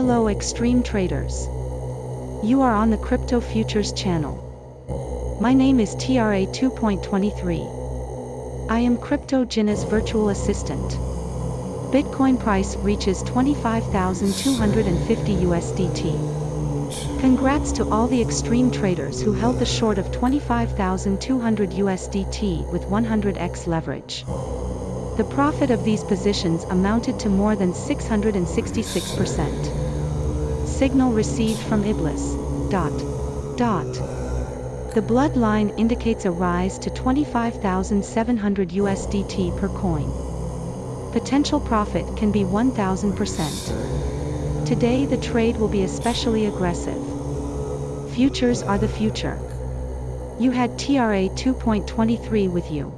Hello extreme traders. You are on the Crypto Futures channel. My name is TRA 2.23. I am Crypto Gina's virtual assistant. Bitcoin price reaches 25,250 USDT. Congrats to all the extreme traders who held the short of 25,200 USDT with 100x leverage. The profit of these positions amounted to more than 666%. Signal received from Iblis. Dot. Dot. The bloodline indicates a rise to 25,700 USDT per coin. Potential profit can be 1000%. Today the trade will be especially aggressive. Futures are the future. You had TRA 2.23 with you.